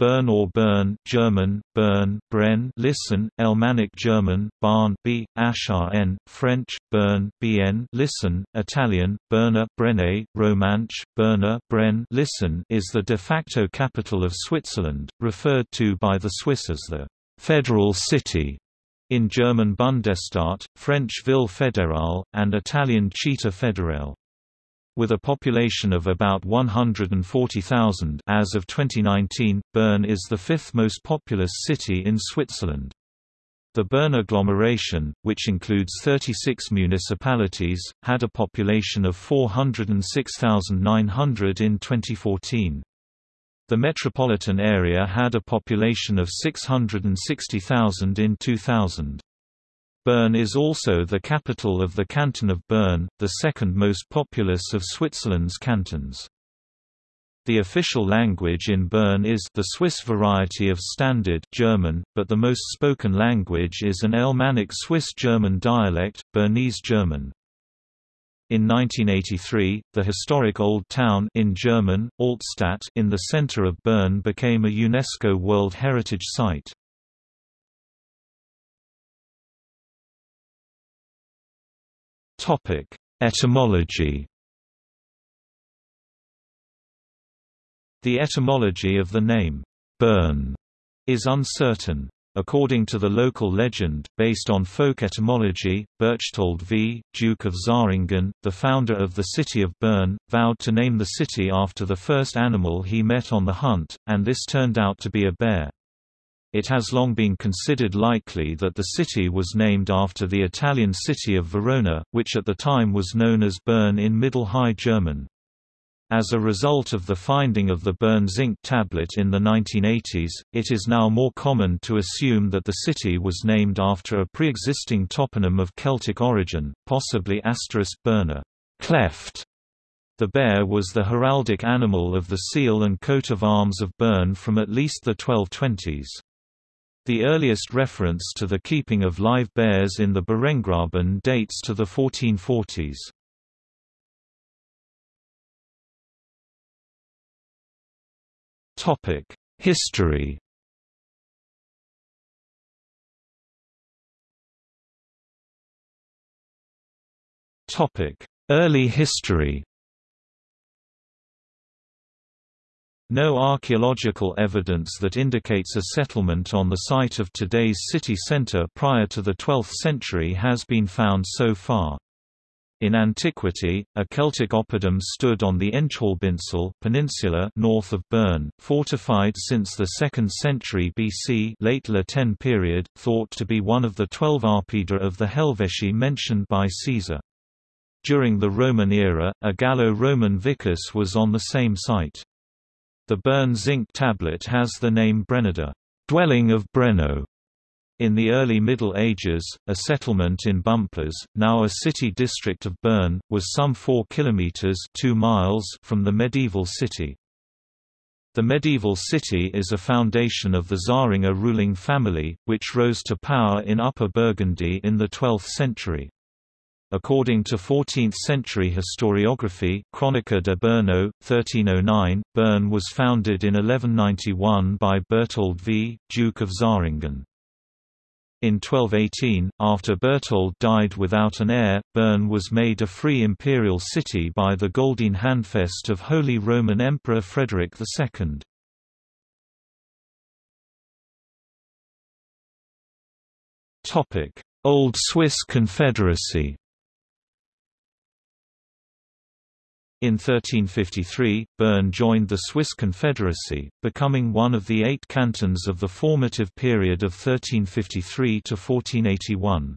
Bern or Bern German, Bern, Bren listen, Alemannic German, Bahn B, N, French, Bern, Bn listen, Italian, Berna Brenne, Romansch, Berner Bren listen is the de facto capital of Switzerland, referred to by the Swiss as the «federal city» in German Bundesstadt, French Ville fédérale, and Italian Città federale. With a population of about 140,000 as of 2019, Bern is the fifth most populous city in Switzerland. The Bern agglomeration, which includes 36 municipalities, had a population of 406,900 in 2014. The metropolitan area had a population of 660,000 in 2000. Bern is also the capital of the canton of Bern, the second most populous of Switzerland's cantons. The official language in Bern is the Swiss variety of Standard German, but the most spoken language is an Alemannic Swiss-German dialect, Bernese German. In 1983, the historic Old Town in German, Altstadt in the center of Bern became a UNESCO World Heritage Site. Topic: Etymology. The etymology of the name Bern is uncertain. According to the local legend, based on folk etymology, Berchtold V, Duke of Zähringen, the founder of the city of Bern, vowed to name the city after the first animal he met on the hunt, and this turned out to be a bear. It has long been considered likely that the city was named after the Italian city of Verona, which at the time was known as Bern in Middle High German. As a result of the finding of the Bern zinc tablet in the 1980s, it is now more common to assume that the city was named after a pre-existing toponym of Celtic origin, possibly asterisk Berna cleft. The bear was the heraldic animal of the seal and coat of arms of Bern from at least the 1220s. The earliest reference to the keeping of live bears in the Bärengraben dates to the 1440s. Topic: History Topic: Early history No archaeological evidence that indicates a settlement on the site of today's city centre prior to the 12th century has been found so far. In antiquity, a Celtic oppidum stood on the Engehalbinsel peninsula north of Bern, fortified since the 2nd century BC late La Tène period, thought to be one of the twelve oppida of the Helvetii mentioned by Caesar. During the Roman era, a Gallo-Roman vicus was on the same site. The Bern zinc tablet has the name Brenada dwelling of Breno". In the early Middle Ages, a settlement in Bümpliz, now a city district of Bern, was some 4 kilometers 2 miles from the medieval city. The medieval city is a foundation of the Zähringer ruling family, which rose to power in Upper Burgundy in the 12th century. According to 14th-century historiography Chronica de Berno, 1309, Bern was founded in 1191 by Berthold V, Duke of Zähringen. In 1218, after Berthold died without an heir, Bern was made a free imperial city by the Goldene Handfest of Holy Roman Emperor Frederick II. Old Swiss Confederacy In 1353, Bern joined the Swiss Confederacy, becoming one of the eight cantons of the formative period of 1353 to 1481.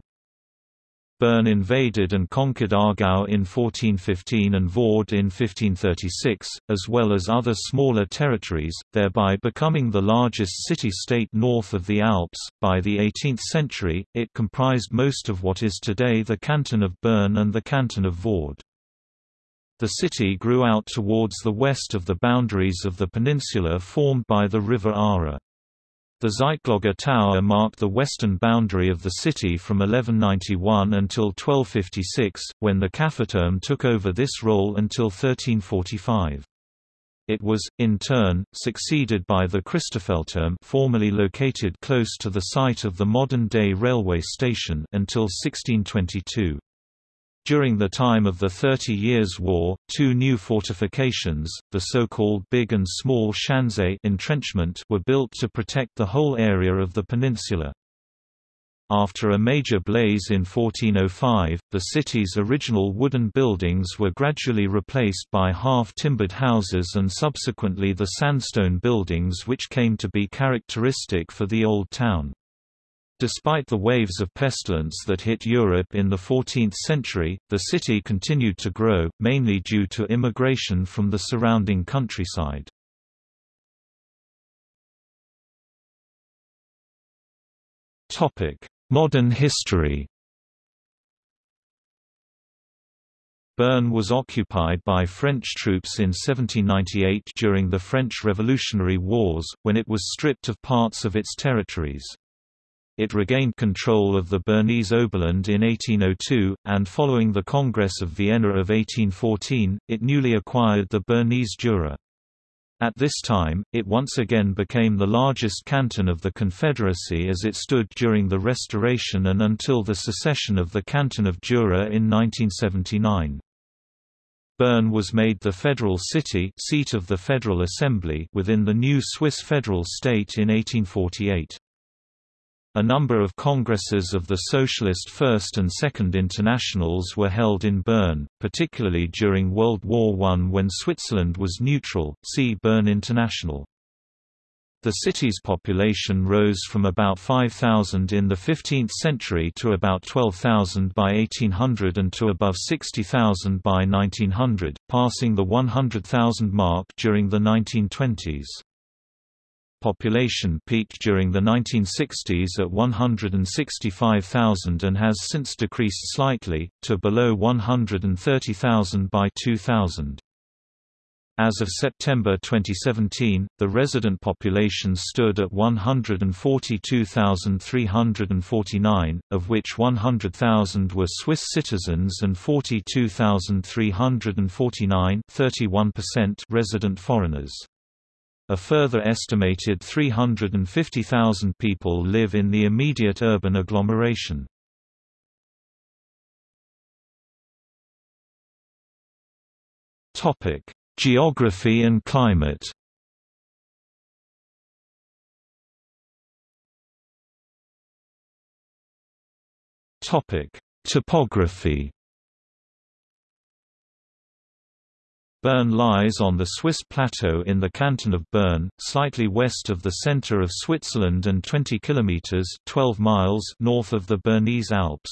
Bern invaded and conquered Aargau in 1415 and Vaud in 1536, as well as other smaller territories, thereby becoming the largest city-state north of the Alps. By the 18th century, it comprised most of what is today the canton of Bern and the canton of Vaud. The city grew out towards the west of the boundaries of the peninsula formed by the river Aare. The Zeitglogge Tower marked the western boundary of the city from 1191 until 1256, when the Käfigturm took over this role until 1345. It was, in turn, succeeded by the Christofelturm formerly located close to the site of the modern-day railway station until 1622. During the time of the Thirty Years' War, two new fortifications, the so-called Big and Small Schanze entrenchment, were built to protect the whole area of the peninsula. After a major blaze in 1405, the city's original wooden buildings were gradually replaced by half-timbered houses and subsequently the sandstone buildings which came to be characteristic for the Old Town. Despite the waves of pestilence that hit Europe in the 14th century, the city continued to grow, mainly due to immigration from the surrounding countryside. Modern history Bern was occupied by French troops in 1798 during the French Revolutionary Wars, when it was stripped of parts of its territories. It regained control of the Bernese Oberland in 1802, and following the Congress of Vienna of 1814, it newly acquired the Bernese Jura. At this time, it once again became the largest canton of the Confederacy as it stood during the Restoration and until the secession of the Canton of Jura in 1979. Bern was made the federal city seat of the Federal Assembly within the new Swiss federal state in 1848. A number of congresses of the Socialist First and Second Internationals were held in Bern, particularly during World War I when Switzerland was neutral, see Bern International. The city's population rose from about 5,000 in the 15th century to about 12,000 by 1800 and to above 60,000 by 1900, passing the 100,000 mark during the 1920s population peaked during the 1960s at 165,000 and has since decreased slightly, to below 130,000 by 2000. As of September 2017, the resident population stood at 142,349, of which 100,000 were Swiss citizens and 42,349 resident foreigners. A further estimated 350,000 people live in the immediate urban agglomeration. Topic: Geography and climate. Topic: Topography. Bern lies on the Swiss plateau in the canton of Bern, slightly west of the center of Switzerland and 20 kilometers (12 miles) north of the Bernese Alps.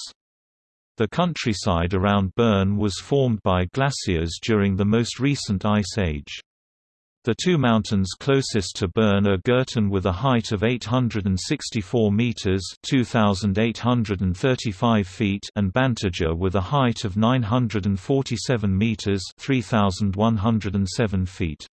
The countryside around Bern was formed by glaciers during the most recent ice age. The two mountains closest to Bern are Gurten with a height of 864 meters (2835 feet) and Bantiger with a height of 947 meters (3107 feet).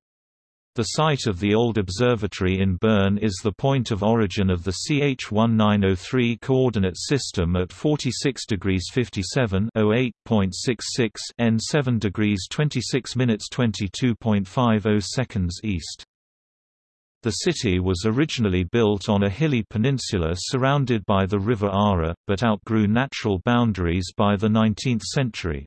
The site of the old observatory in Bern is the point of origin of the CH1903 coordinate system at 46 degrees 57 08.66 n 7 degrees 26 minutes 22.50 seconds east. The city was originally built on a hilly peninsula surrounded by the river Aare, but outgrew natural boundaries by the 19th century.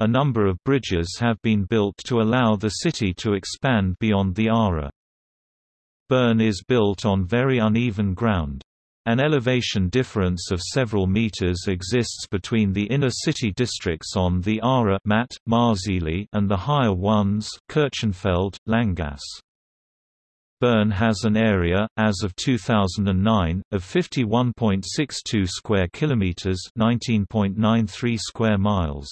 A number of bridges have been built to allow the city to expand beyond the Aare. Bern is built on very uneven ground. An elevation difference of several meters exists between the inner city districts on the Aare Matt, Marzili and the higher ones Kirchenfeld, Länggasse. Bern has an area, as of 2009, of 51.62 square kilometers, 19.93 square miles.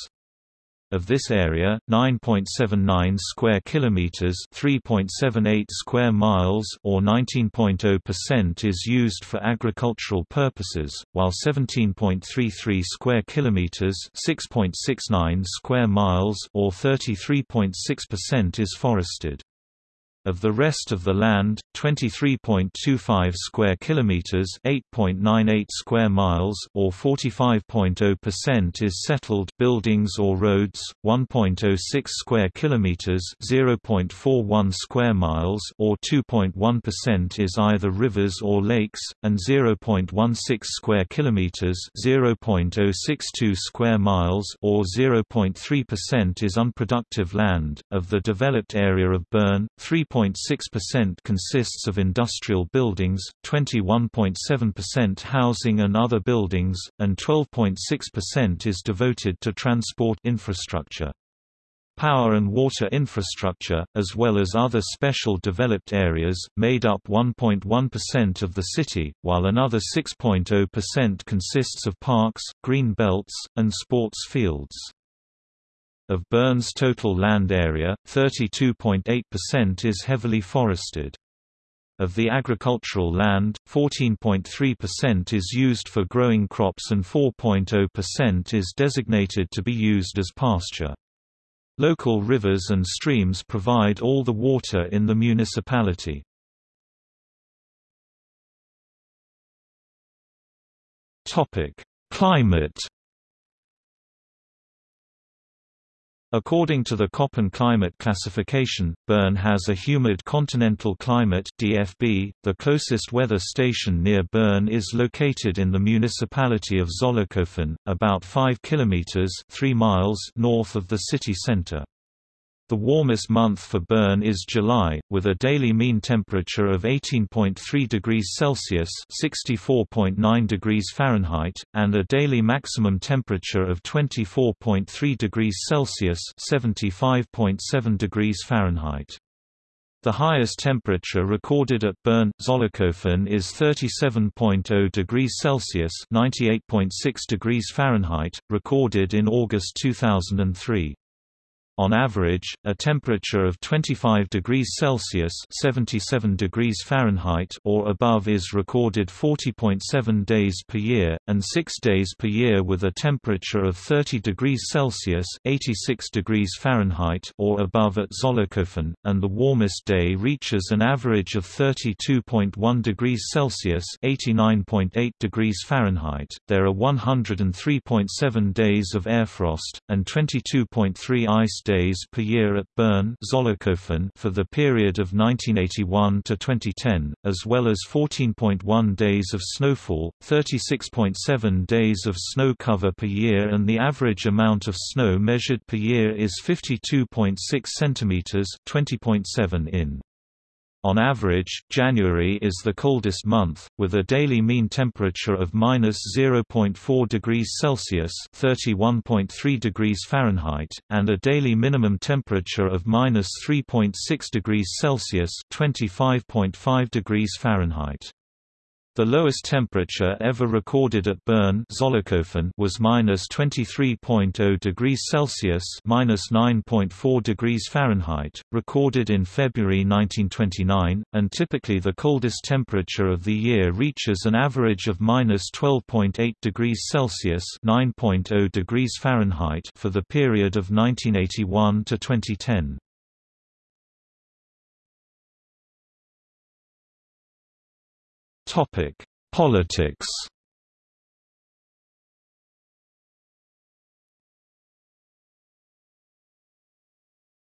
Of this area, 9.79 square kilometers, 3.78 square miles, or 19.0% is used for agricultural purposes, while 17.33 square kilometers, 6.69 square miles, or 33.6% is forested. Of the rest of the land, 23.25 square kilometers, 8.98 square miles, or 45.0% is settled buildings or roads, 1.06 square kilometers, 0.41 square miles, or 2.1% is either rivers or lakes, and 0.16 square kilometers, 0.062 square miles, or 0.3% is unproductive land. Of the developed area of Bern, 3 3.6% consists of industrial buildings, 21.7% housing and other buildings, and 12.6% is devoted to transport infrastructure. Power and water infrastructure, as well as other special developed areas, made up 1.1% of the city, while another 6.0% consists of parks, green belts, and sports fields. Of Bern's total land area, 32.8% is heavily forested. Of the agricultural land, 14.3% is used for growing crops and 4.0% is designated to be used as pasture. Local rivers and streams provide all the water in the municipality. Climate According to the Köppen climate classification, Bern has a humid continental climate DFB. .The closest weather station near Bern is located in the municipality of Zollikofen, about 5 kilometers 3 miles north of the city center. The warmest month for Bern is July, with a daily mean temperature of 18.3 degrees Celsius (64.9 degrees Fahrenheit) and a daily maximum temperature of 24.3 degrees Celsius (75.7 degrees Fahrenheit). The highest temperature recorded at Bern, Zollikofen is 37.0 degrees Celsius (98.6 degrees Fahrenheit), recorded in August 2003. On average, a temperature of 25 degrees Celsius (77 degrees Fahrenheit) or above is recorded 40.7 days per year, and 6 days per year with a temperature of 30 degrees Celsius (86 degrees Fahrenheit) or above at Zollikofen, and the warmest day reaches an average of 32.1 degrees Celsius (89.8 degrees Fahrenheit). There are 103.7 days of air frost and 22.3 ice days per year at Bern for the period of 1981 to 2010, as well as 14.1 days of snowfall, 36.7 days of snow cover per year and the average amount of snow measured per year is 52.6 cm 20.7 in. On average, January is the coldest month, with a daily mean temperature of minus 0.4 degrees Celsius (31.3 degrees Fahrenheit) and a daily minimum temperature of minus 3.6 degrees Celsius (25.5 degrees Fahrenheit). The lowest temperature ever recorded at Bern was minus 23.0 degrees Celsius minus 9.4 degrees Fahrenheit, recorded in February 1929, and typically the coldest temperature of the year reaches an average of minus 12.8 degrees Celsius 9.0 degrees Fahrenheit for the period of 1981 to 2010. Topic: Politics.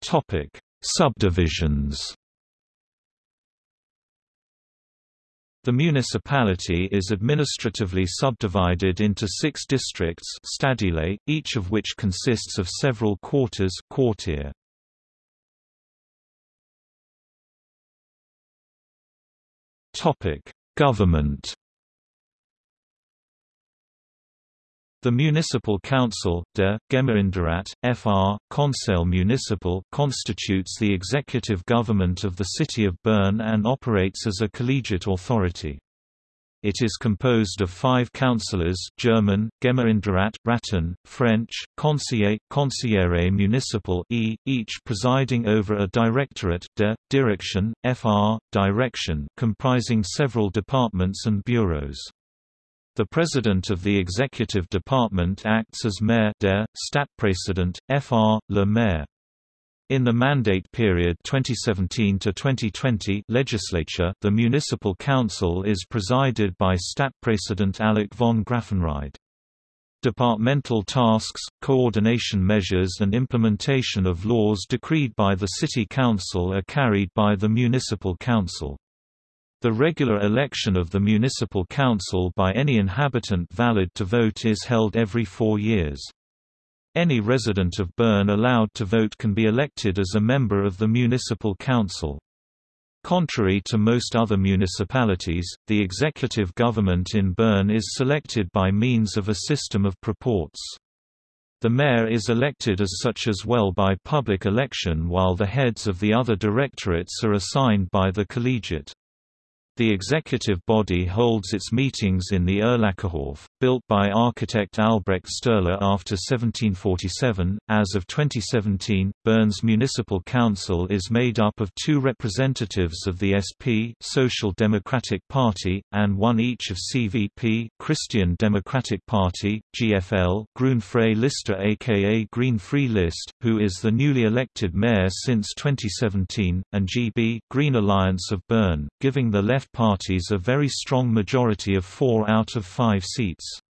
Topic: Subdivisions. The municipality is administratively subdivided into six districts each of which consists of several quarters quartier. Government The Municipal Council, der Gemeinderat, FR, Conseil Municipal constitutes the executive government of the city of Bern and operates as a collegiate authority. It is composed of five councillors German, Gemeinderat, Ratten, French, Conseiller, Conseillere Municipal e, each presiding over a directorate de, Direction, FR, Direction comprising several departments and bureaus. The president of the executive department acts as mayor der Stadtpräsident, FR, le maire. In the mandate period 2017 to 2020 legislature, the municipal council is presided by Stadtpräsident Alec von Graffenried. Departmental tasks, coordination measures and implementation of laws decreed by the city council are carried by the municipal council. The regular election of the municipal council by any inhabitant valid to vote is held every four years. Any resident of Bern allowed to vote can be elected as a member of the municipal council. Contrary to most other municipalities, the executive government in Bern is selected by means of a system of Proporz. The mayor is elected as such as well by public election while the heads of the other directorates are assigned by the collegiate. The executive body holds its meetings in the Erlacherhof, built by architect Albrecht Stürler after 1747. As of 2017, Bern's Municipal Council is made up of two representatives of the SP Social Democratic Party, and one each of CVP Christian Democratic Party, GFL Grün Freie Liste aka Green Free List, who is the newly elected mayor since 2017, and GB Green Alliance of Bern, giving the left parties a very strong majority of four out of five seats.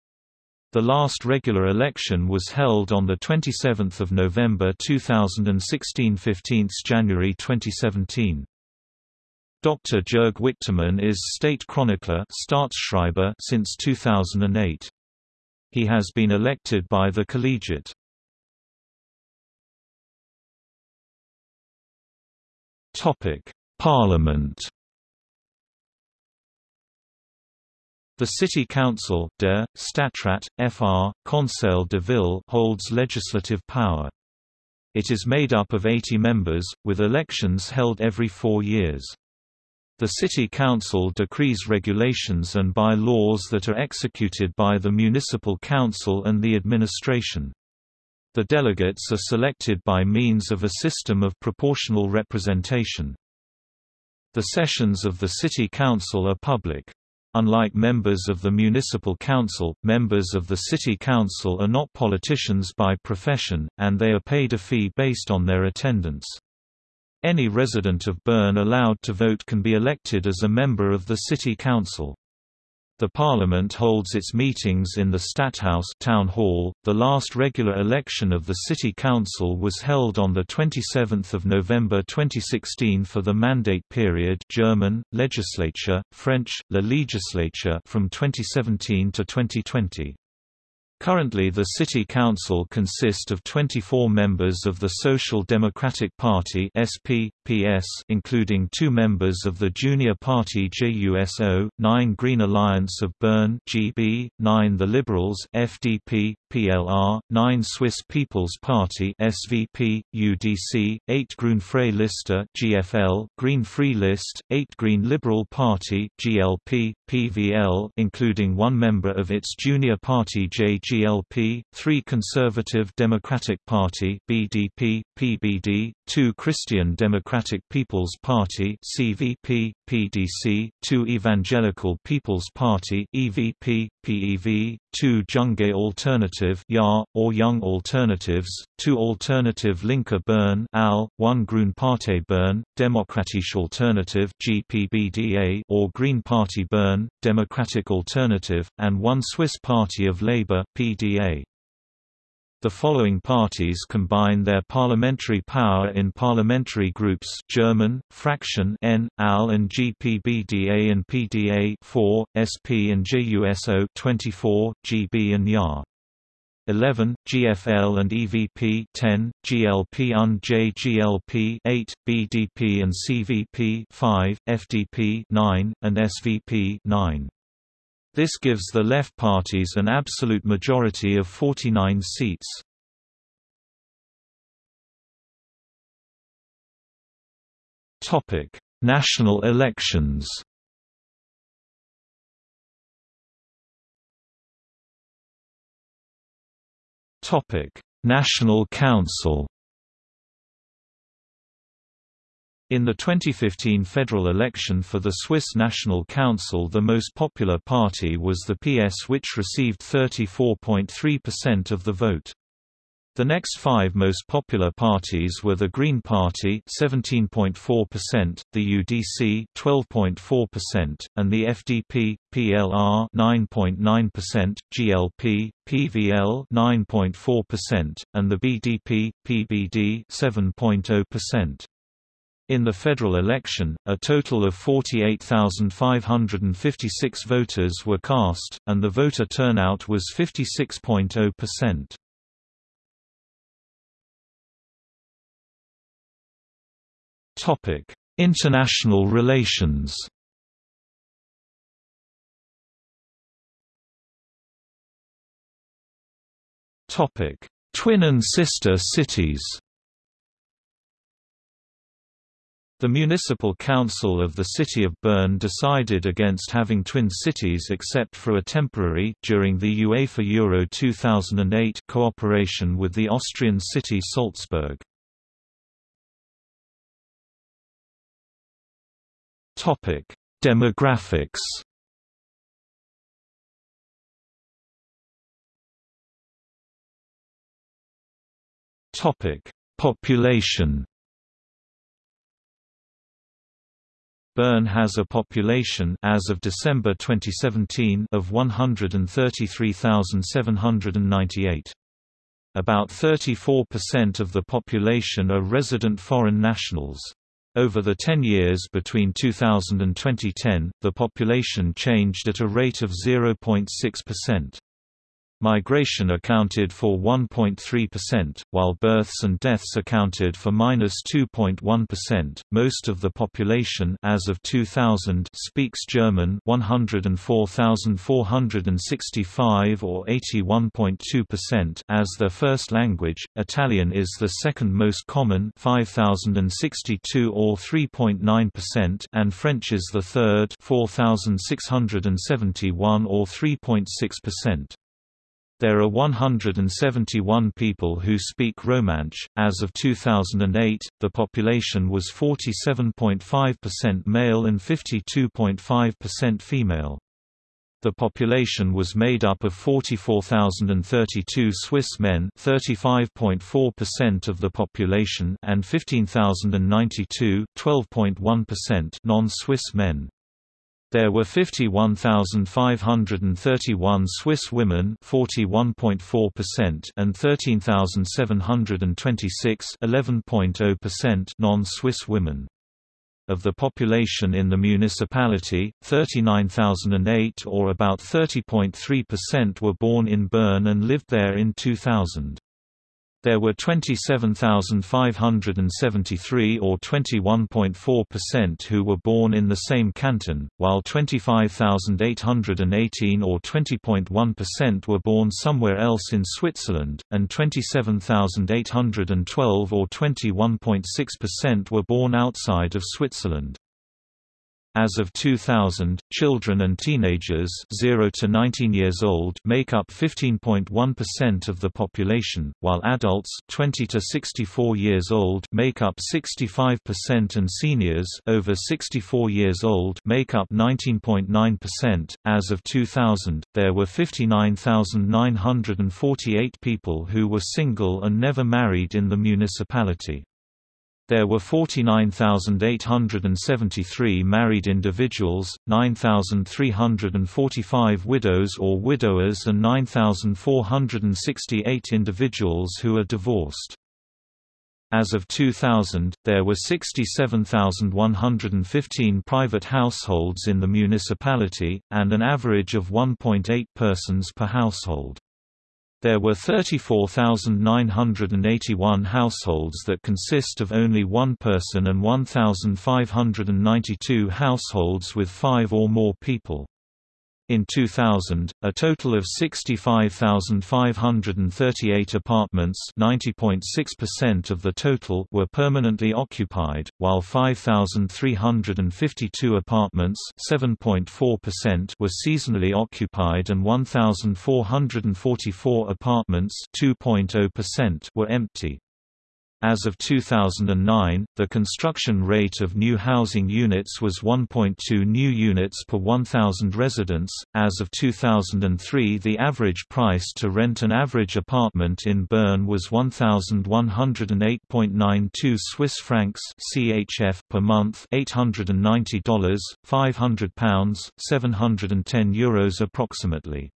The last regular election was held on 27 November 2016 15 January 2017. Dr. Jörg Wichtermann is state chronicler Staatsschreiber since 2008. He has been elected by the collegiate. Parliament The City Council der Stadtrat, Fr. Conseil de Ville holds legislative power. It is made up of 80 members, with elections held every four years. The City Council decrees regulations and by laws that are executed by the Municipal Council and the administration. The delegates are selected by means of a system of proportional representation. The sessions of the City Council are public. Unlike members of the municipal council, members of the city council are not politicians by profession, and they are paid a fee based on their attendance. Any resident of Bern allowed to vote can be elected as a member of the city council. The parliament holds its meetings in the Stadthaus town hall. The last regular election of the city council was held on the 27th of November 2016 for the mandate period German legislature, French la législature from 2017 to 2020. Currently the City Council consists of 24 members of the Social Democratic Party SP, PS, including two members of the junior party JUSO, 9 Green Alliance of Bern GB, 9 The Liberals FDP, PLR, 9 Swiss People's Party SVP, UDC, 8 Grün Freie Liste GFL, Green Free List, 8 Green Liberal Party GLP, PVL including one member of its junior party JGLP, 3 Conservative Democratic Party BDP, PBD, 2 Christian Democratic People's Party CVP, PDC, 2 Evangelical People's Party EVP, PEV, 2 Junge Alternative YA, or Young Alternatives, 2 Alternative Linker Bern AL, 1 Grün Partei Bern, Demokratische Alternative GPBDA or Green Party Bern, Democratic Alternative, and 1 Swiss Party of Labour PDA. The following parties combine their parliamentary power in parliamentary groups German, Fraction N, AL and GPBDA and PDA 4, SP and JUSO 24, GB and YA. 11, GFL and EVP 10, GLP and JGLP 8, BDP and CVP 5, FDP 9, and SVP 9. This gives the left parties an absolute majority of 49 seats. Topic: National elections. Topic: National Council. In the 2015 federal election for the Swiss National Council the most popular party was the PS which received 34.3% of the vote. The next five most popular parties were the Green Party 17.4%, the UDC 12.4%, and the FDP, PLR 9.9%, GLP, PVL 9.4%, and the BDP, PBD 7.0%. In the federal election, a total of 48,556 voters were cast, and the voter turnout was 56.0%. Topic: International relations. Topic: Twin and sister cities. The Municipal Council of the City of Bern decided against having twin cities except for a temporary during the UEFA Euro 2008 cooperation with the Austrian city Salzburg. Topic: Demographics. Topic: Population. Bern has a population as of December 2017 of 133,798. About 34% of the population are resident foreign nationals. Over the 10 years between 2000 and 2010, the population changed at a rate of 0.6%. Migration accounted for 1.3%, while births and deaths accounted for -2.1%. Most of the population as of 2000 speaks German, 104,465 or 81.2% as their first language. Italian is the second most common, 5062 or 3.9%, and French is the third, 4671 or 3.6%. There are 171 people who speak Romansh. As of 2008, the population was 47.5% male and 52.5% female. The population was made up of 44,032 Swiss men 35.4% of the population and 15,092 12.1% non-Swiss men. There were 51,531 Swiss women 41.4% and 13,726 non-Swiss women. Of the population in the municipality, 39,008 or about 30.3% were born in Bern and lived there in 2000. There were 27,573 or 21.4% who were born in the same canton, while 25,818 or 20.1% were born somewhere else in Switzerland, and 27,812 or 21.6% were born outside of Switzerland. As of 2000, children and teenagers 0 to 19 years old make up 15.1% of the population, while adults 20 to 64 years old make up 65% and seniors over 64 years old make up 19.9%. As of 2000, there were 59,948 people who were single and never married in the municipality. There were 49,873 married individuals, 9,345 widows or widowers and 9,468 individuals who are divorced. As of 2000, there were 67,115 private households in the municipality, and an average of 1.8 persons per household. There were 34,981 households that consist of only one person and 1,592 households with five or more people. In 2000, a total of 65,538 apartments (90.6% of the total) were permanently occupied, while 5,352 apartments (7.4%) were seasonally occupied and 1,444 apartments (2.0%) were empty. As of 2009, the construction rate of new housing units was 1.2 new units per 1,000 residents. As of 2003, the average price to rent an average apartment in Bern was 1,108.92 Swiss francs (CHF) per month, $890, 500 pounds, 710 euros approximately.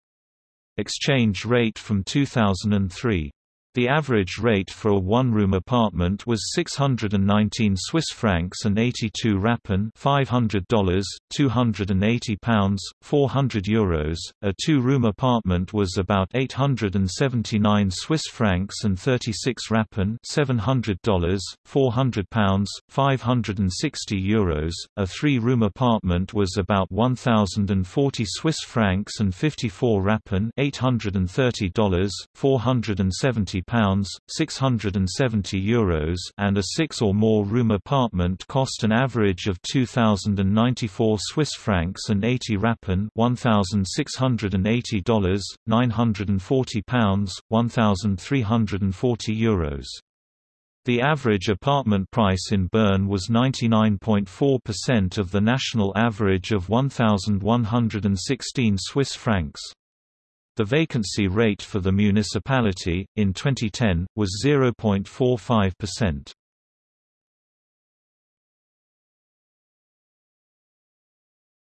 Exchange rate from 2003 the average rate for a one-room apartment was 619 Swiss francs and 82 rappen $500, 280 pounds, 400 euros. A two-room apartment was about 879 Swiss francs and 36 rappen $700, 400 pounds, 560 euros. A three-room apartment was about 1040 Swiss francs and 54 rappen $830, 470 pounds, 670 euros, and a six or more room apartment cost an average of 2094 Swiss francs and 80 rappen, 1680 dollars, 940 pounds, 1340 euros. The average apartment price in Bern was 99.4% of the national average of 1116 Swiss francs. The vacancy rate for the municipality, in 2010, was 0.45%.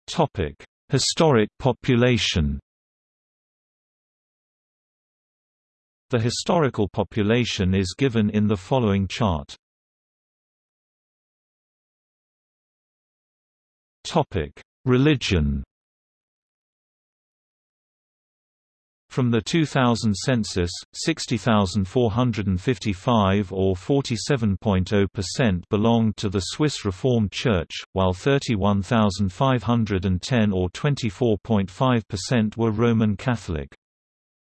Topic: Historic population The historical population is given in the following chart. Topic: Religion From the 2000 census, 60,455 or 47.0% belonged to the Swiss Reformed Church, while 31,510 or 24.5% were Roman Catholic.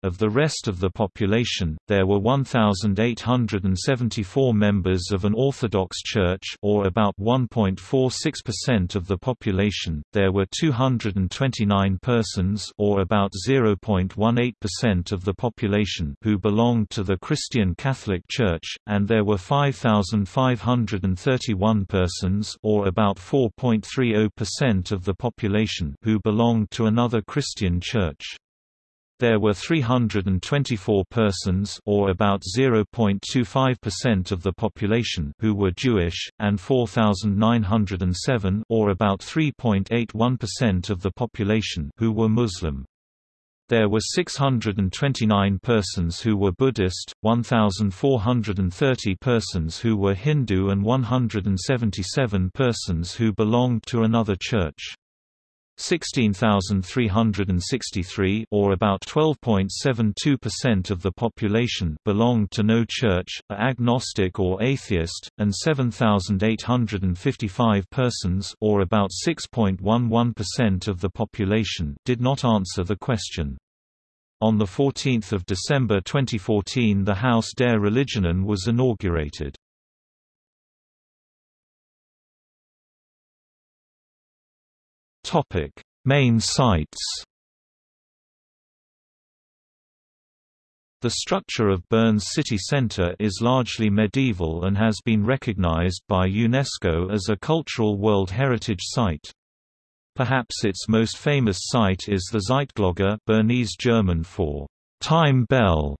Of the rest of the population, there were 1,874 members of an Orthodox Church or about 1.46% of the population, there were 229 persons or about 0.18% of the population who belonged to the Christian Catholic Church, and there were 5,531 persons or about 4.30% of the population who belonged to another Christian church. There were 324 persons or about 0.25% of the population who were Jewish, and 4,907 or about 3.81% of the population who were Muslim. There were 629 persons who were Buddhist, 1,430 persons who were Hindu and 177 persons who belonged to another church. 16,363 or about 12.72% of the population belonged to no church, are agnostic or atheist, and 7,855 persons or about 6.11% of the population did not answer the question. On 14 December 2014 the Haus der Religionen was inaugurated. Topic: Main sites. The structure of Bern's city centre is largely medieval and has been recognized by UNESCO as a Cultural World Heritage Site. Perhaps its most famous site is the Zeitglocke Bernese German for time bell,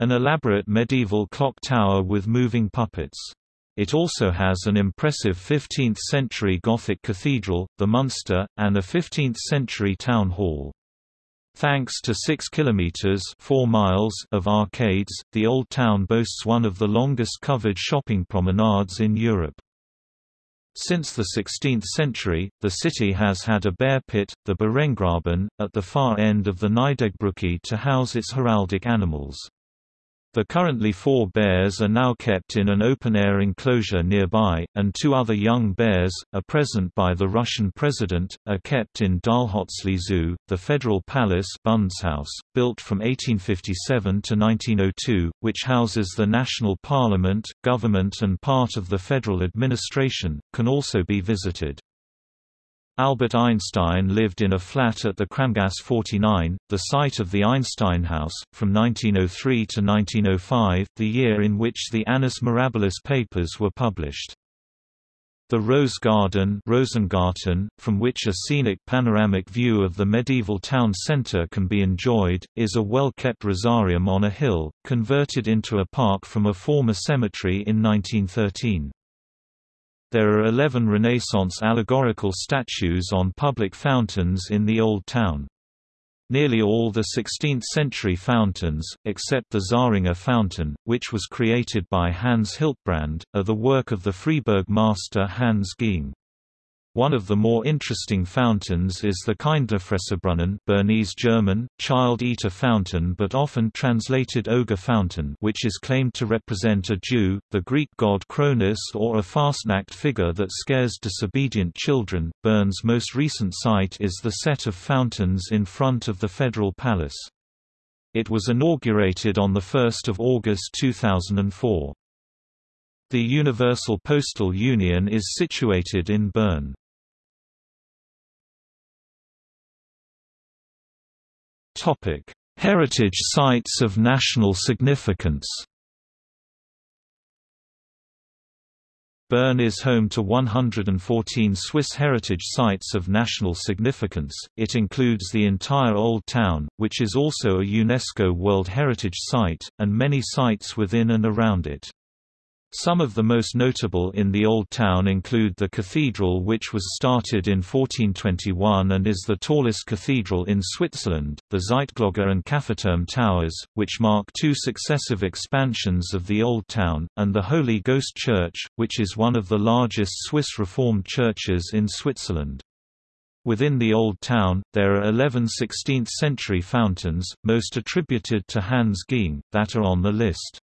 an elaborate medieval clock tower with moving puppets. It also has an impressive 15th-century Gothic cathedral, the Munster, and a 15th-century town hall. Thanks to 6 kilometers 4 miles of arcades, the Old Town boasts one of the longest covered shopping promenades in Europe. Since the 16th century, the city has had a bear pit, the Bärengraben, at the far end of the Nydeggbrücke to house its heraldic animals. The currently four bears are now kept in an open-air enclosure nearby, and two other young bears, a present by the Russian president, are kept in Dählhölzli Zoo. The Federal Palace Bundeshaus, built from 1857 to 1902, which houses the national parliament, government and part of the federal administration, can also be visited. Albert Einstein lived in a flat at the Kramgasse 49, the site of the Einstein House, from 1903 to 1905, the year in which the Annus Mirabilis papers were published. The Rose Garden Rosengarten, from which a scenic panoramic view of the medieval town centre can be enjoyed, is a well-kept rosarium on a hill, converted into a park from a former cemetery in 1913. There are 11 Renaissance allegorical statues on public fountains in the Old Town. Nearly all the 16th-century fountains, except the Zähringer fountain, which was created by Hans Hiltbrand, are the work of the Freiburg master Hans Gieng. One of the more interesting fountains is the Kindlifresserbrunnen Bernese German, child-eater fountain but often translated ogre fountain which is claimed to represent a Jew, the Greek god Cronus or a Fastnacht figure that scares disobedient children. Bern's most recent site is the set of fountains in front of the Federal Palace. It was inaugurated on 1 August 2004. The Universal Postal Union is situated in Bern. Topic: Heritage sites of national significance. Bern is home to 114 Swiss heritage sites of national significance. It includes the entire Old Town, which is also a UNESCO World Heritage Site, and many sites within and around it. Some of the most notable in the Old Town include the cathedral which was started in 1421 and is the tallest cathedral in Switzerland, the Zeitglocke and Käfigturm towers, which mark two successive expansions of the Old Town, and the Holy Ghost Church, which is one of the largest Swiss Reformed churches in Switzerland. Within the Old Town, there are 11 16th-century fountains, most attributed to Hans Gieng, that are on the list.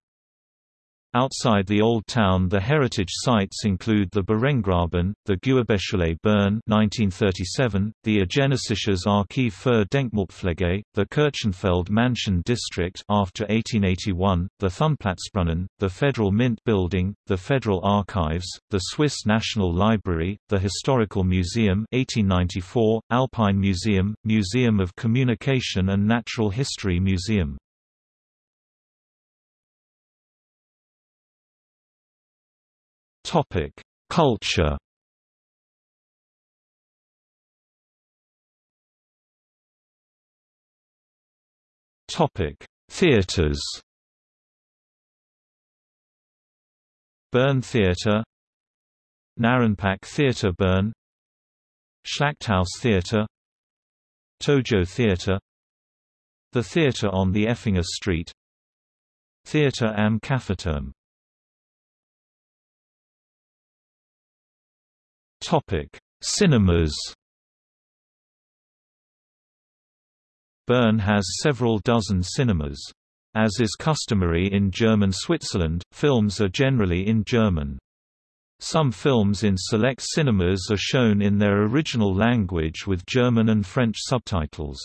Outside the Old Town the heritage sites include the Bärengraben, the Gewerbeschule Bern 1937, the Eidgenössisches Archiv für Denkmalpflege, the Kirchenfeld Mansion District after 1881, the Thunplatzbrunnen, the Federal Mint Building, the Federal Archives, the Swiss National Library, the Historical Museum 1894, Alpine Museum, Museum of Communication and Natural History Museum. Topic: Culture. Topic: Theaters. Bern Theater, Narrenpack Theater Bern, Schlachthaus Theater, Tojo Theater, the theater on the Effinger Street, Theater am Käfigturm Topic: Cinemas. Bern has several dozen cinemas. As is customary in German Switzerland, films are generally in German. Some films in select cinemas are shown in their original language with German and French subtitles.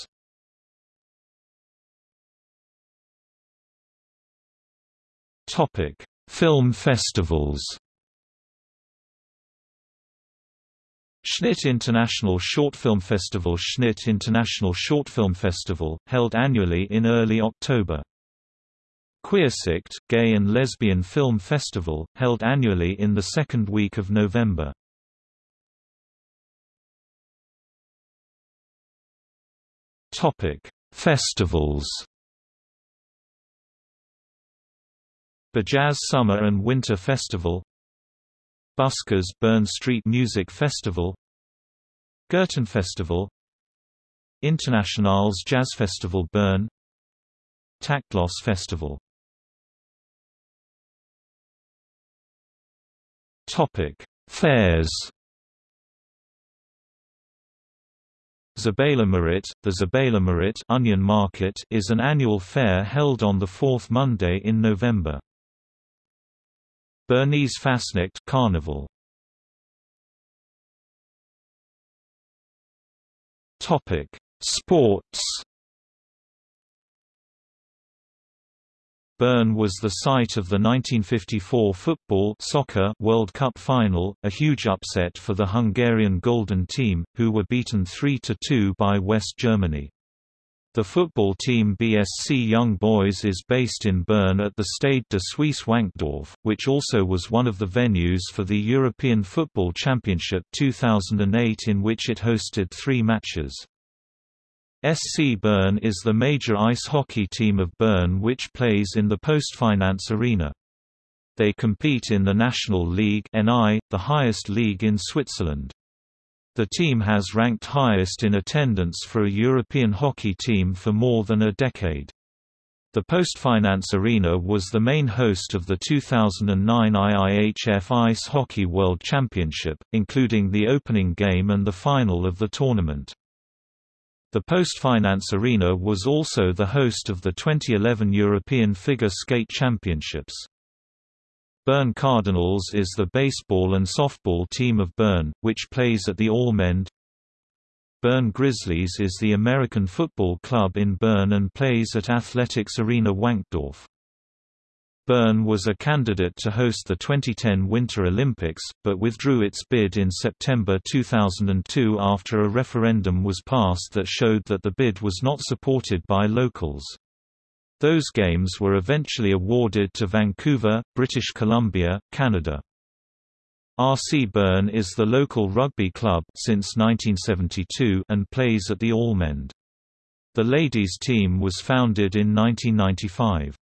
Film festivals Schnitt International Short Film Festival Schnitt International Short Film Festival, held annually in early October. Queersicht, Gay and Lesbian Film Festival, held annually in the second week of November. Festivals BeJazz Summer and Winter Festival Buskers Bern Street Music Festival Festival, Internationals Jazz Festival Bern Taktlos Festival Topic: Fairs. Marit, the Marit Onion Market is an annual fair held on the fourth Monday in November. Bernese Carnival. Topic: Sports. Bern was the site of the 1954 football soccer World Cup final, a huge upset for the Hungarian Golden Team, who were beaten 3–2 by West Germany. The football team BSC Young Boys is based in Bern at the Stade de Suisse Wankdorf, which also was one of the venues for the European Football Championship 2008 in which it hosted three matches. SC Bern is the major ice hockey team of Bern which plays in the Postfinance Arena. They compete in the National League NI, the highest league in Switzerland. The team has ranked highest in attendance for a European hockey team for more than a decade. The Postfinance Arena was the main host of the 2009 IIHF Ice Hockey World Championship, including the opening game and the final of the tournament. The Postfinance Arena was also the host of the 2011 European Figure Skate Championships. Bern Cardinals is the baseball and softball team of Bern, which plays at the Allmend. Bern Grizzlies is the American football club in Bern and plays at Athletics Arena Wankdorf. Bern was a candidate to host the 2010 Winter Olympics, but withdrew its bid in September 2002 after a referendum was passed that showed that the bid was not supported by locals. Those games were eventually awarded to Vancouver, British Columbia, Canada. RC Bern is the local rugby club since 1972 and plays at the Allmend. The ladies' team was founded in 1995.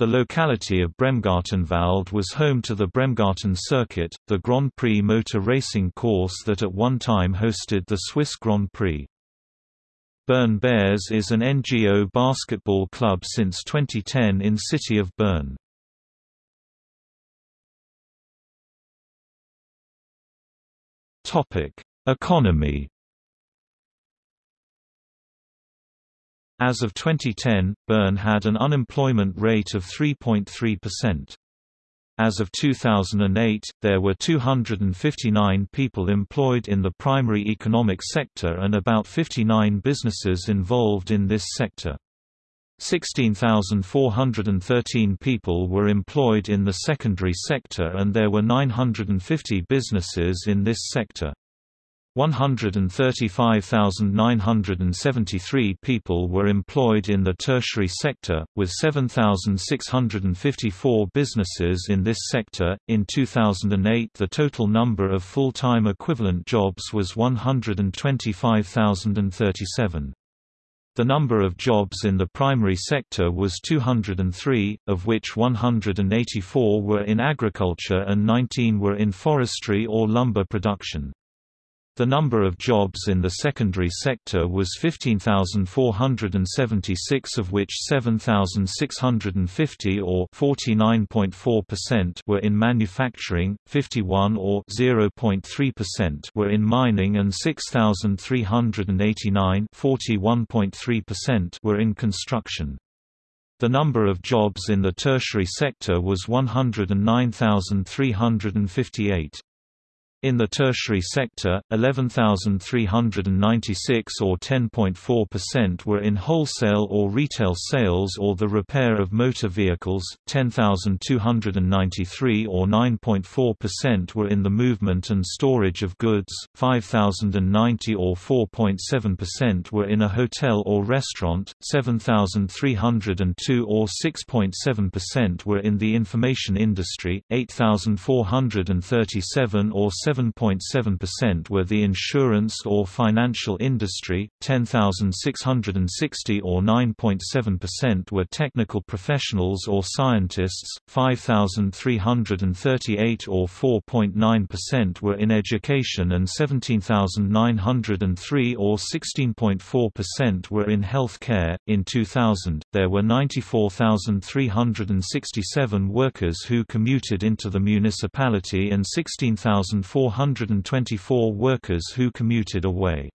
The locality of Bremgartenwald was home to the Bremgarten Circuit, the Grand Prix motor racing course that at one time hosted the Swiss Grand Prix. Bern Bears is an NGO basketball club since 2010 in city of Bern. Economy As of 2010, Bern had an unemployment rate of 3.3%. As of 2008, there were 259 people employed in the primary economic sector and about 59 businesses involved in this sector. 16,413 people were employed in the secondary sector and there were 950 businesses in this sector. 135,973 people were employed in the tertiary sector, with 7,654 businesses in this sector. In 2008, the total number of full time equivalent jobs was 125,037. The number of jobs in the primary sector was 203, of which 184 were in agriculture and 19 were in forestry or lumber production. The number of jobs in the secondary sector was 15,476 of which 7,650 or 49.4% were in manufacturing, 51 or 0.3% were in mining and 6,389 41.3% were in construction. The number of jobs in the tertiary sector was 109,358. In the tertiary sector, 11,396 or 10.4% were in wholesale or retail sales or the repair of motor vehicles, 10,293 or 9.4% were in the movement and storage of goods, 5,090 or 4.7% were in a hotel or restaurant, 7,302 or 6.7% were in the information industry, 8,437 or 7.7% were the insurance or financial industry, 10,660 or 9.7% were technical professionals or scientists, 5,338 or 4.9% were in education and 17,903 or 16.4% were in health care. In 2000, there were 94,367 workers who commuted into the municipality and 16,400 424 workers who commuted away.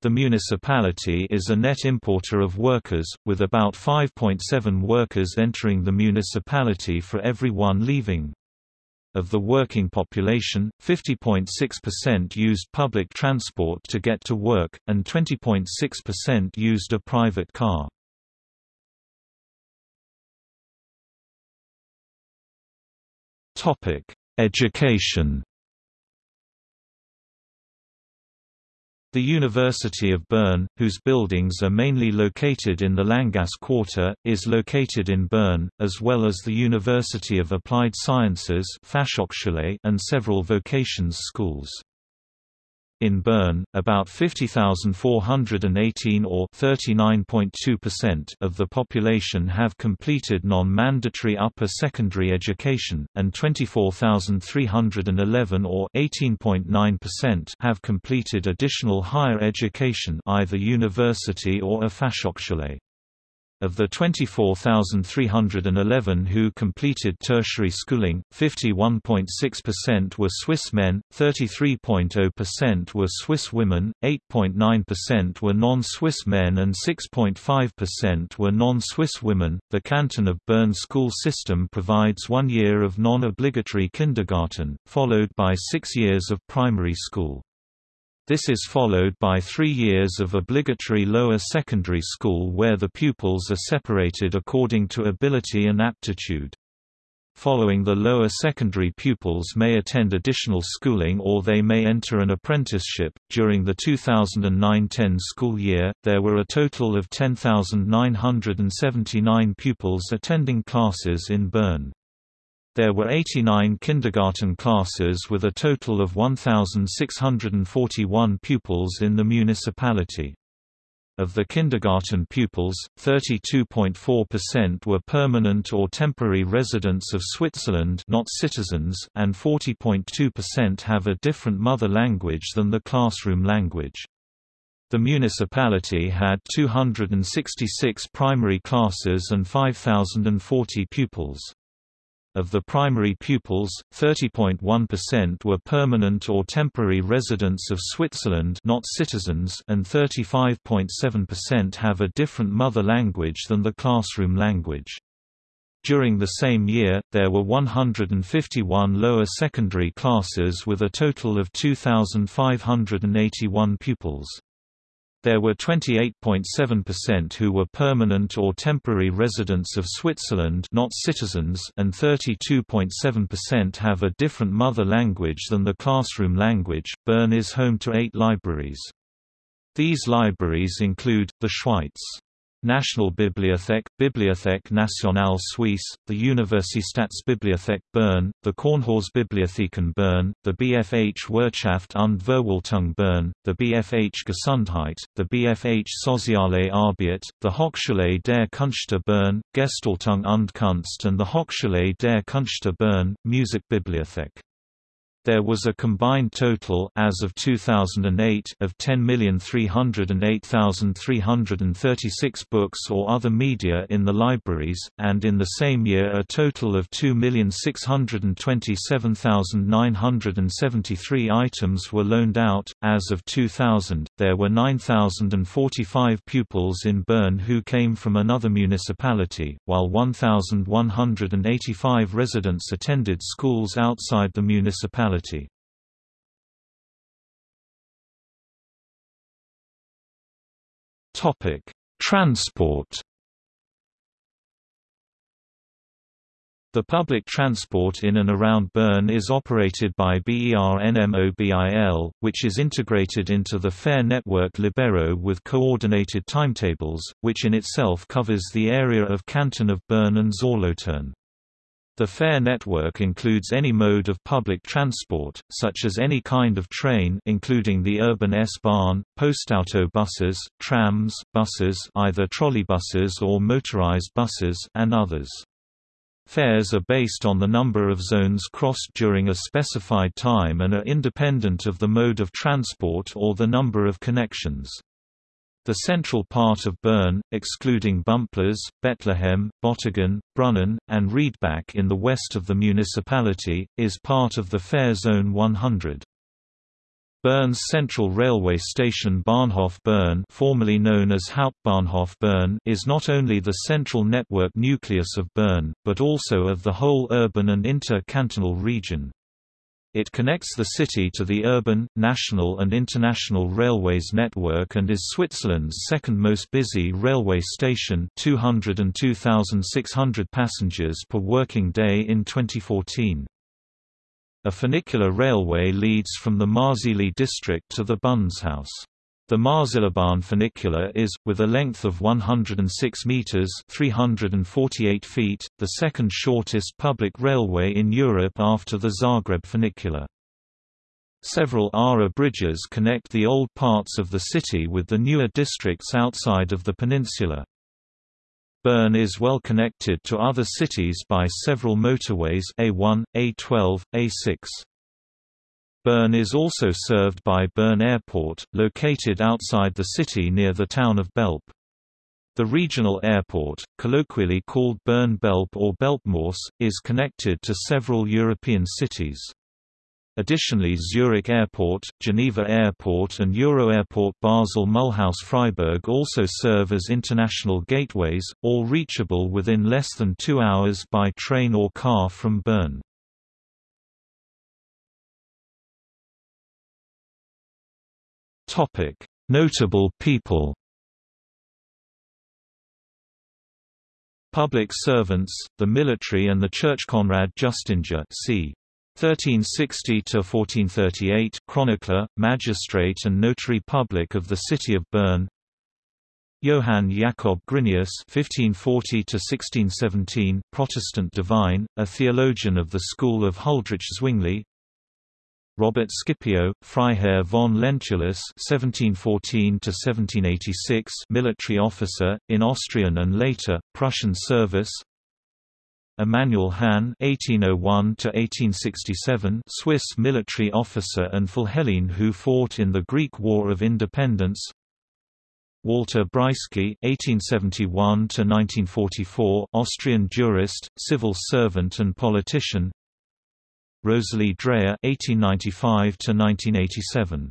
The municipality is a net importer of workers, with about 5.7 workers entering the municipality for every one leaving. Of the working population, 50.6% used public transport to get to work, and 20.6% used a private car. Education The University of Bern, whose buildings are mainly located in the Länggasse Quarter, is located in Bern, as well as the University of Applied Sciences and several vocations schools. In Bern, about 50,418 or 39.2% of the population have completed non-mandatory upper secondary education, and 24,311 or 18.9% have completed additional higher education either university or a Fachhochschule. Of the 24,311 who completed tertiary schooling, 51.6% were Swiss men, 33.0% were Swiss women, 8.9% were non-Swiss men and 6.5% were non-Swiss women. The Canton of Bern school system provides one year of non-obligatory kindergarten, followed by six years of primary school. This is followed by three years of obligatory lower secondary school where the pupils are separated according to ability and aptitude. Following the lower secondary pupils may attend additional schooling or they may enter an apprenticeship. During the 2009-10 school year, there were a total of 10,979 pupils attending classes in Bern. There were 89 kindergarten classes with a total of 1,641 pupils in the municipality. Of the kindergarten pupils, 32.4% were permanent or temporary residents of Switzerland not citizens and 40.2% have a different mother language than the classroom language. The municipality had 266 primary classes and 5,040 pupils. Of the primary pupils, 30.1% were permanent or temporary residents of Switzerland not citizens and 35.7% have a different mother language than the classroom language. During the same year, there were 151 lower secondary classes with a total of 2,581 pupils. There were 28.7% who were permanent or temporary residents of Switzerland not citizens and 32.7% have a different mother language than the classroom language. Bern is home to eight libraries. These libraries include, the Schweiz National Bibliothek, Bibliothek Nationale Suisse, the Universitätsbibliothek Bern, the Kornhausbibliotheken Bern, the BFH Wirtschaft und Verwaltung Bern, the BFH Gesundheit, the BFH Soziale Arbeit, the Hochschule der Künste Bern, Gestaltung und Kunst and the Hochschule der Künste Bern, Musikbibliothek. There was a combined total as of 2008 of 10,308,336 books or other media in the libraries, and in the same year a total of 2,627,973 items were loaned out. As of 2000, there were 9,045 pupils in Bern who came from another municipality, while 1,185 residents attended schools outside the municipality Topic: Transport. The public transport in and around Bern is operated by BERNMOBIL, which is integrated into the fare network Libero with coordinated timetables, which in itself covers the area of Canton of Bern and Solothurn. The fare network includes any mode of public transport, such as any kind of train including the urban S-Bahn, postauto buses, trams, buses either trolleybuses or motorized buses and others. Fares are based on the number of zones crossed during a specified time and are independent of the mode of transport or the number of connections. The central part of Bern, excluding Bümpliz, Bethlehem, Bottigen, Brunnen, and Riedbach in the west of the municipality, is part of the Fare Zone 100. Bern's central railway station Bahnhof Bern formerly known as Hauptbahnhof Bern is not only the central network nucleus of Bern, but also of the whole urban and inter-cantonal region. It connects the city to the urban, national and international railways network and is Switzerland's second most busy railway station 202,600 passengers per working day in 2014. A funicular railway leads from the Marzili district to the Bundeshaus. The Marzilibahn funicular is, with a length of 106 metres 348 feet, the second shortest public railway in Europe after the Zagreb funicular. Several Aare bridges connect the old parts of the city with the newer districts outside of the peninsula. Bern is well connected to other cities by several motorways A1, A12, A6. Bern is also served by Bern Airport, located outside the city near the town of Belp. The regional airport, colloquially called Bern-Belp or Belpmoos, is connected to several European cities. Additionally Zurich Airport, Geneva Airport and Euroairport Basel-Mulhouse-Freiburg also serve as international gateways, all reachable within less than two hours by train or car from Bern. Topic: Notable people. Public servants, the military and the church Conrad Justinger c. 1360 to 1438 chronicler, magistrate and notary public of the city of Bern. Johann Jakob Grynaeus (1540–1617), Protestant divine, a theologian of the school of Huldrych Zwingli. Robert Scipio, Freiherr von Lentulus (1714–1786), military officer in Austrian and later Prussian service. Emanuel Hahn (1801–1867), Swiss military officer and Philhellene who fought in the Greek War of Independence. Walter Breisky (1871–1944), Austrian jurist, civil servant and politician. Rosalie Dreyer (1895–1987).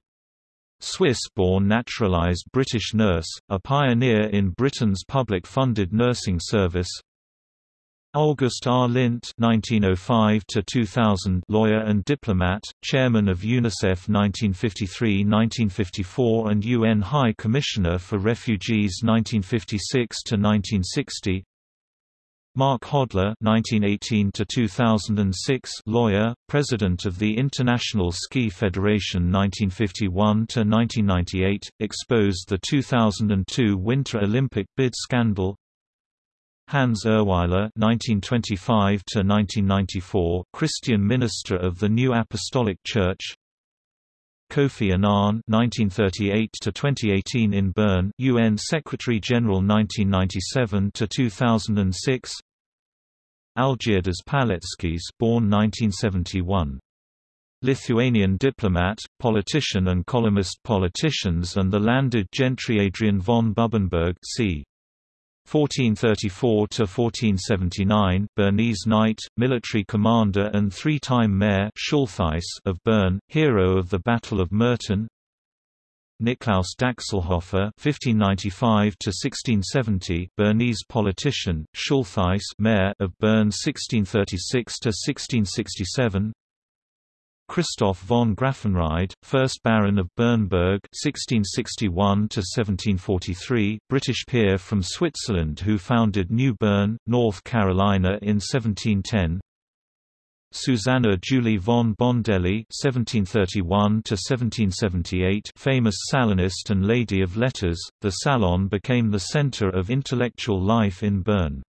Swiss-born naturalized British nurse, a pioneer in Britain's public-funded nursing service. August R. Lindt (1905–2000), lawyer and diplomat, chairman of UNICEF 1953–1954 and UN High Commissioner for Refugees 1956–1960. Marc Hodler (1918–2006), lawyer, president of the International Ski Federation 1951–1998, exposed the 2002 Winter Olympic bid scandal. Hans Urwyler (1925–1994), Christian minister of the New Apostolic Church. Kofi Annan (1938–2018) in Bern, UN Secretary General 1997–2006. Algirdas Paleckis born 1971. Lithuanian diplomat, politician and columnist politicians and the landed gentry Adrian von Bubenberg c. 1434–1479, Bernese knight, military commander and three-time mayor of Bern, hero of the Battle of Murten, Niklaus Daxelhofer (1595–1670), Bernese politician, Schultheiss, mayor of Bern, 1636–1667. Christoph von Graffenried, 1st Baron of Bernberg (1661–1743), British peer from Switzerland who founded New Bern, North Carolina in 1710. Susanna Julie von Bondelli (1731–1778), famous Salonist and Lady of Letters, the Salon became the center of intellectual life in Bern.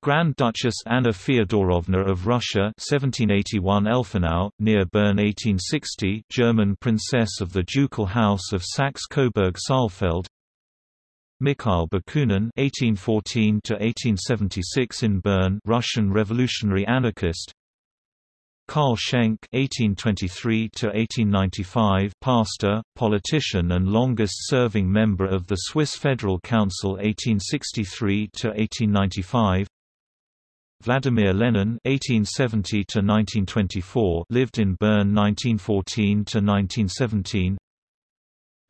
Grand Duchess Anna Feodorovna of Russia 1781 Elfenau, near Bern 1860 German Princess of the Ducal House of Saxe-Coburg-Saalfeld Mikhail Bakunin (1814–1876) in Bern, Russian revolutionary anarchist. Karl Schenk (1823–1895), pastor, politician, and longest-serving member of the Swiss Federal Council (1863–1895). Vladimir Lenin (1870–1924) lived in Bern 1914–1917.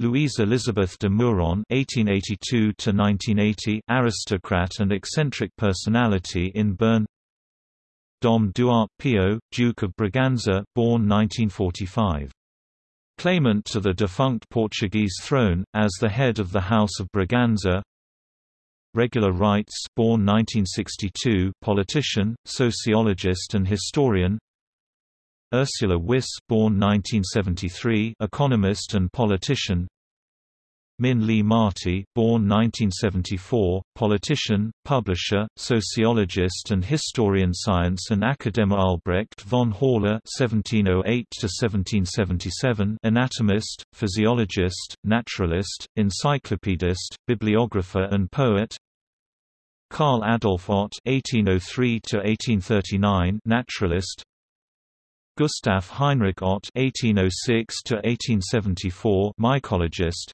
Louise Elizabeth de Meuron (1882–1980), aristocrat and eccentric personality in Bern. Dom Duarte Pio, Duke of Braganza, born 1945. Claimant to the defunct Portuguese throne, as the head of the House of Braganza. Regula Rytz, born 1962, politician, sociologist and historian. Ursula Wyss born 1973, economist and politician Min Li Marti, born 1974, politician, publisher, sociologist and historian science and academic Albrecht von Haller (1708–1777), anatomist, physiologist, naturalist, encyclopedist, bibliographer and poet. Karl Adolf Otth (1803–1839), naturalist. Gustav Heinrich Otth (1806–1874), mycologist.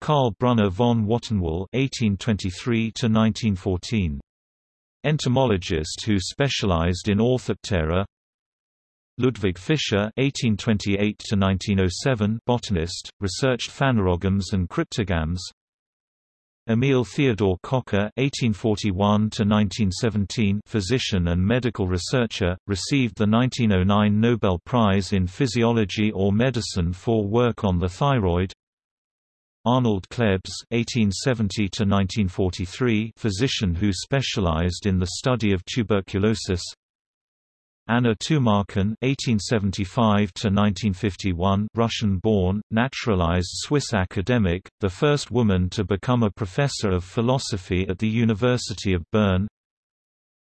Karl Brunner von Wattenwyl (1823–1914), entomologist who specialized in Orthoptera. Ludwig Fischer (1828–1907), botanist, researched phanerogams and cryptogams. Emil Theodor Kocher (1841–1917), physician and medical researcher, received the 1909 Nobel Prize in Physiology or Medicine for work on the thyroid. Arnold Klebs (1870–1943), physician who specialized in the study of tuberculosis. Anna Tumarkin (1875–1951), Russian-born, naturalized Swiss academic, the first woman to become a professor of philosophy at the University of Bern.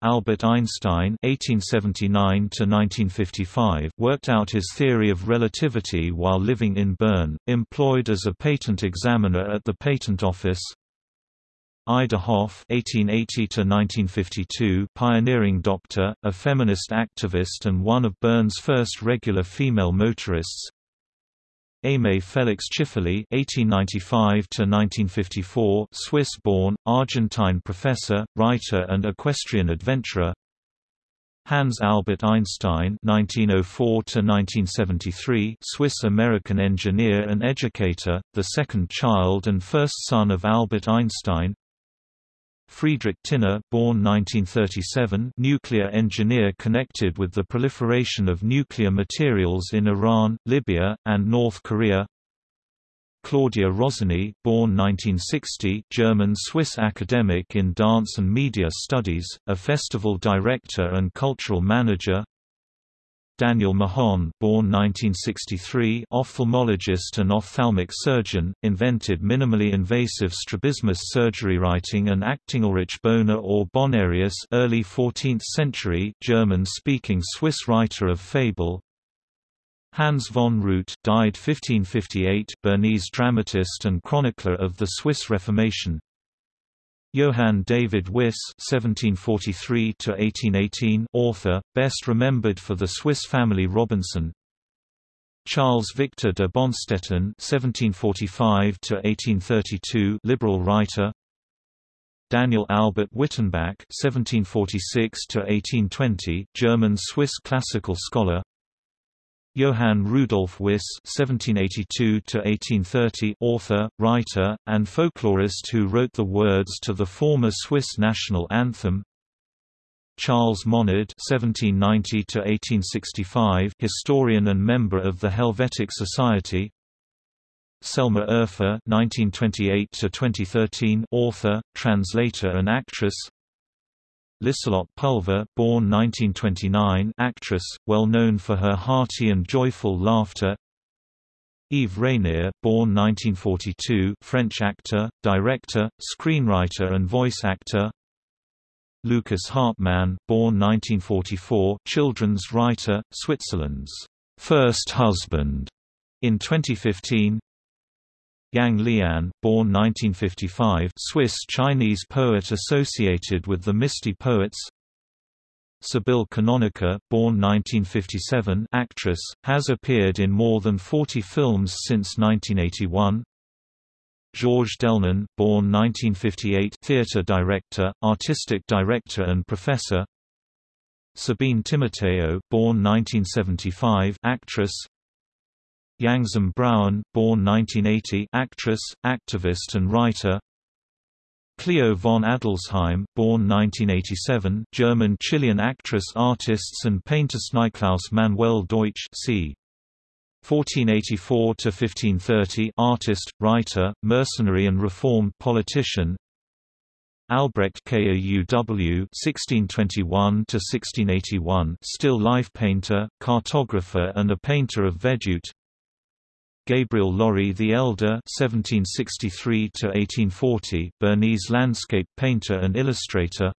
Albert Einstein (1879–1955) worked out his theory of relativity while living in Bern, employed as a patent examiner at the Patent Office. Ida Hoff (1880–1952), pioneering doctor, a feminist activist, and one of Bern's first regular female motorists. Aimé Félix Tschiffely (1895–1954), Swiss-born, Argentine professor, writer, and equestrian adventurer. Hans Albert Einstein (1904–1973), Swiss-American engineer and educator, the second child and first son of Albert Einstein. Friedrich Tinner born 1937, nuclear engineer connected with the proliferation of nuclear materials in Iran, Libya, and North Korea. Claudia Rosiny born 1960, German-Swiss academic in dance and media studies, a festival director and cultural manager. Daniel Mojon, born 1963, ophthalmologist and ophthalmic surgeon, invented minimally invasive strabismus surgery. Writing and acting Ulrich Boner or Bonarius, early 14th century German-speaking Swiss writer of fable. Hans von Rüte, died 1558, Bernese dramatist and chronicler of the Swiss Reformation. Johann David Wyss (1743–1818), author, best remembered for the Swiss family Robinson. Charles Victor de Bonstetten (1745–1832), liberal writer. Daniel Albert Wittenbach (1746–1820), German-Swiss classical scholar. Johann Rudolf Wyss (1782–1830), author, writer, and folklorist who wrote the words to the former Swiss national anthem. Charles Monnard (1790–1865), historian and member of the Helvetic Society. Selma Urfer (1928–2013), author, translator, and actress. Liselotte Pulver born 1929 actress, well known for her hearty and joyful laughter. Yves Rénier born 1942 French actor, director, screenwriter and voice actor. Lukas Hartmann born 1944 children's writer, Switzerland's first husband. In 2015 Yang Lian, born 1955 Swiss-Chinese poet associated with the Misty Poets. Sybille Canonica, born 1957 actress, has appeared in more than 40 films since 1981 Georges Delnon, born 1958 theatre director, artistic director and professor. Sabine Timoteo, born 1975 actress, Yangzom Brauen, born 1980 actress, activist and writer Cleo von Adelsheim, born 1987 German-Chilean actress artists and painters Niklaus Manuel Deutsch c. 1484–1530 artist, writer, mercenary and reformed politician Albrecht Kauw (1621–1681), still life painter, cartographer, and a painter of vedute. Gabriel Lory the Elder (1763–1840), Bernese landscape painter and illustrator.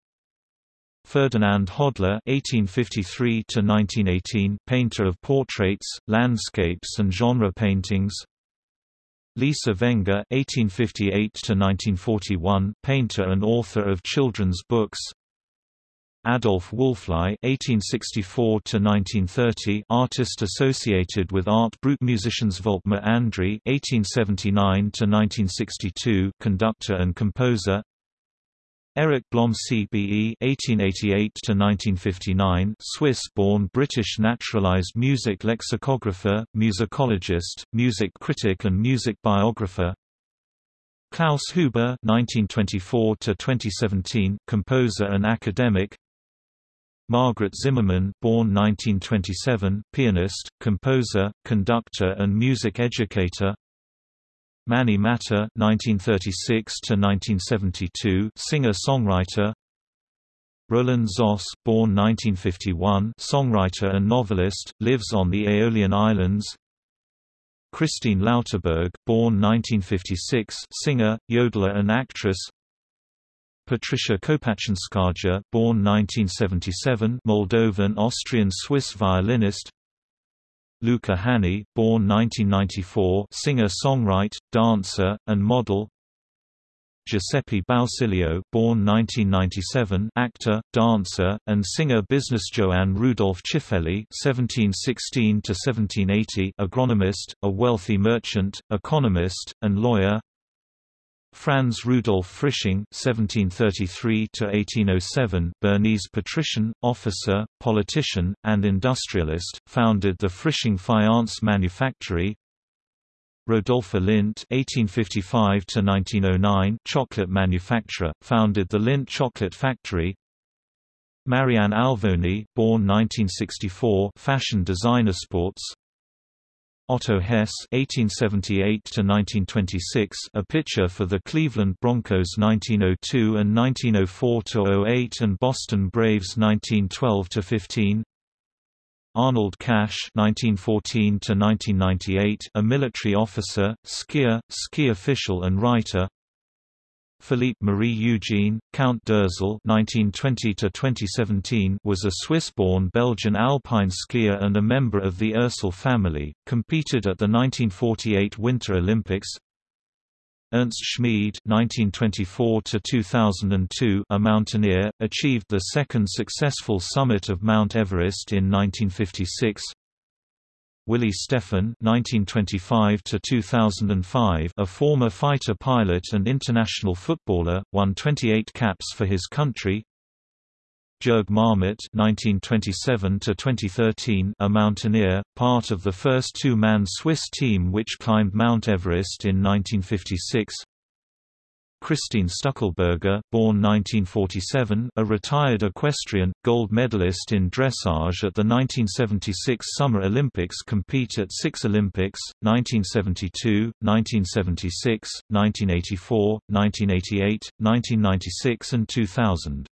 Ferdinand Hodler (1853–1918), painter of portraits, landscapes, and genre paintings. Lisa Wenger (1858–1941), painter and author of children's books. Adolf Wölfli (1864–1930), artist associated with Art Brut musicians Volkmar Andreae (1879–1962), conductor and composer. Eric Blom CBE (1888–1959), Swiss-born British naturalized music lexicographer, musicologist, music critic, and music biographer. Klaus Huber (1924–2017), composer and academic. Margrit Zimmermann, born 1927, pianist, composer, conductor, and music educator. Mani Matter (1936–1972), singer-songwriter. Roland Zoss, born 1951, songwriter and novelist, lives on the Aeolian Islands. Christine Lauterburg, born 1956, singer, yodeler and actress. Patricia Kopatchinskaja, born 1977, Moldovan-Austrian-Swiss violinist. Luca Hänni, born 1994, singer-songwriter, dancer, and model. Giuseppe Bausilio, born 1997, actor, dancer, and singer. Business Johann Rudolf Tschiffeli 1716 to 1780, agronomist, a wealthy merchant, economist, and lawyer. Franz Rudolf Frisching (1733–1807), Bernese patrician, officer, politician, and industrialist, founded the Frisching Faience Manufactory. Rodolphe Lindt (1855–1909), chocolate manufacturer, founded the Lindt Chocolate Factory. Marianne Alvoni, born 1964, fashion designer, sports. Otto Hess (1878–1926), a pitcher for the Cleveland Bronchos 1902 and 1904–08 and Boston Braves 1912–15. Arnold Kaech (1914–1998), a military officer, skier, ski official, and writer. Philippe Marie Eugene, Count d'Ursel (1920–2017) was a Swiss-born Belgian alpine skier and a member of the Ursel family. Competed at the 1948 Winter Olympics. Ernst Schmid (1924–2002), a mountaineer, achieved the second successful summit of Mount Everest in 1956. Willy Steffen (1925–2005), a former fighter pilot and international footballer, won 28 caps for his country. Jürg Marmet (1927–2013), a mountaineer, part of the first two-man Swiss team which climbed Mount Everest in 1956. Christine Stückelberger, born 1947, a retired equestrian, gold medalist in dressage at the 1976 Summer Olympics compete at six Olympics, 1972, 1976, 1984, 1988, 1996 and 2000.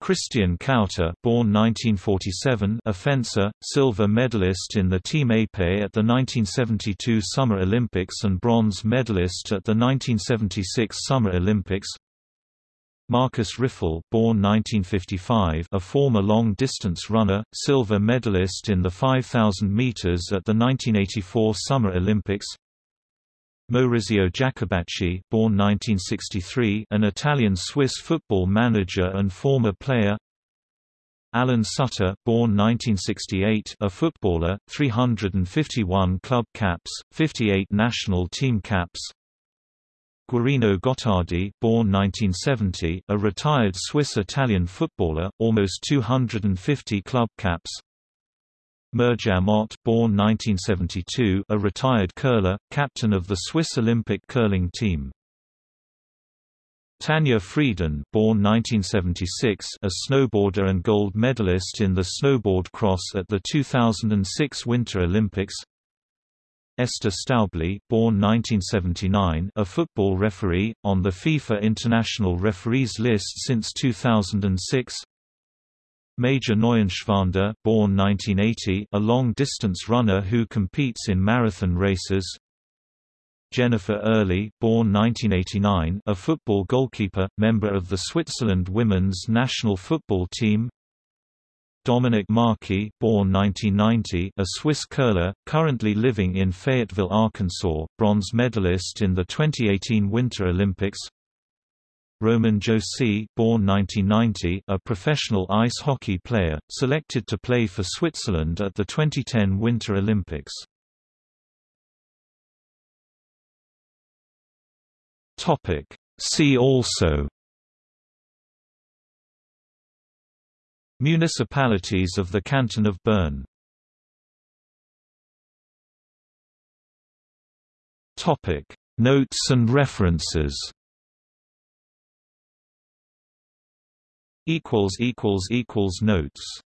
Christian Kauter born 1947, a fencer, silver medalist in the Team Épée at the 1972 Summer Olympics and bronze medalist at the 1976 Summer Olympics. Markus Ryffel born 1955, a former long-distance runner, silver medalist in the 5000 meters at the 1984 Summer Olympics. Maurizio Jacobacci born 1963, an Italian-Swiss football manager and former player. Alain Sutter born 1968, a footballer, 351 club caps, 58 national team caps. Guarino Gottardi born 1970, a retired Swiss-Italian footballer, almost 250 club caps Mirjam Ott born 1972, a retired curler, captain of the Swiss Olympic curling team. Tanja Frieden born 1976, a snowboarder and gold medalist in the snowboard cross at the 2006 Winter Olympics. Esther Staubli born 1979, a football referee, on the FIFA International Referees List since 2006 Maja Neuenschwander born 1980, a long-distance runner who competes in marathon races. Jennifer Oehrli born 1989, a football goalkeeper, member of the Switzerland women's national football team. Dominik Märki born 1990, a Swiss curler, currently living in Fayetteville, Arkansas, bronze medalist in the 2018 Winter Olympics Roman Josi born 1990, a professional ice hockey player, selected to play for Switzerland at the 2010 Winter Olympics. See also Municipalities of the Canton of Bern. Notes and references Notes